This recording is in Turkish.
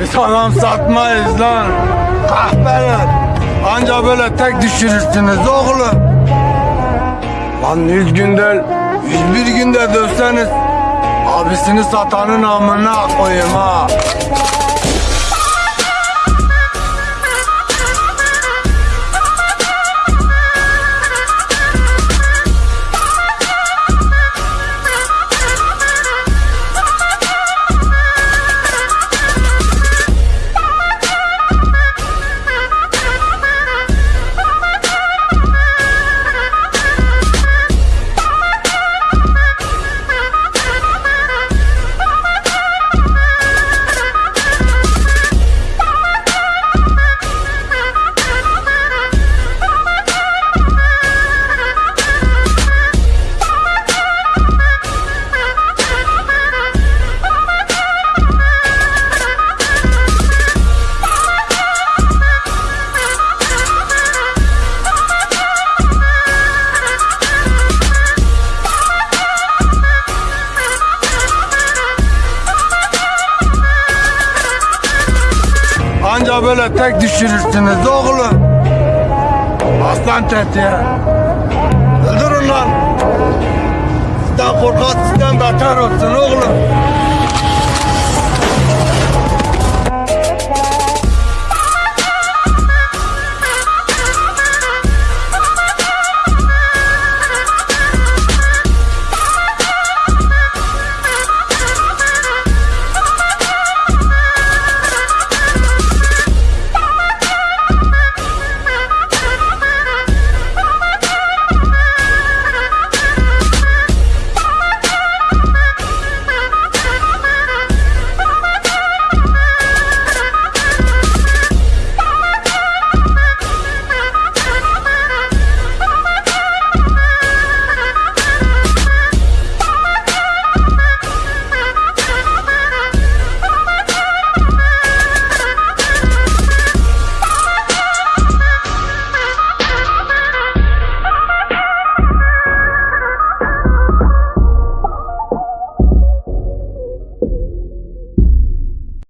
Biz adam satmayız lan. Kahpeler. Anca böyle tek düşürürsünüz oğlum. Lan yüz günde, yüz bir günde dövseniz abisini satanın amına koyayım ha. Anca böyle tek düşürürsünüz oğlum. Aslan tetiğe. Öldürün lan. Sizden korkan sizden beter olsun oğlum.